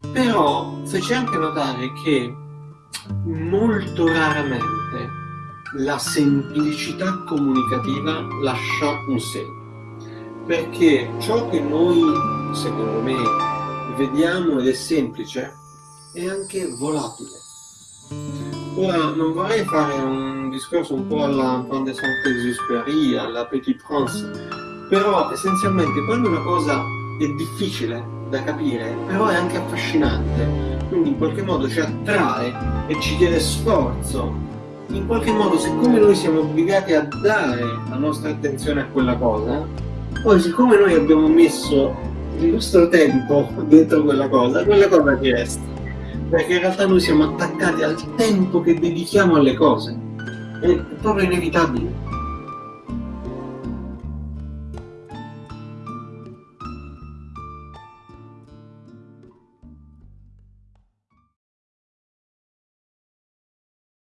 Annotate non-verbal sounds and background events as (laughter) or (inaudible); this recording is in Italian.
Però fece anche notare che molto raramente la semplicità comunicativa lascia un segno. Perché ciò che noi, secondo me, vediamo ed è semplice, è anche volatile. Ora, non vorrei fare un discorso un po' alla Fin de Saint-Exupéry, alla Petit Prince, però essenzialmente quando una cosa è difficile da capire, però è anche affascinante, quindi in qualche modo ci attrae e ci chiede sforzo, in qualche modo siccome noi siamo obbligati a dare la nostra attenzione a quella cosa, poi siccome noi abbiamo messo il nostro tempo (laughs) dentro quella cosa, quella cosa ci resta. Perché in realtà noi siamo attaccati al tempo che dedichiamo alle cose. È proprio inevitabile.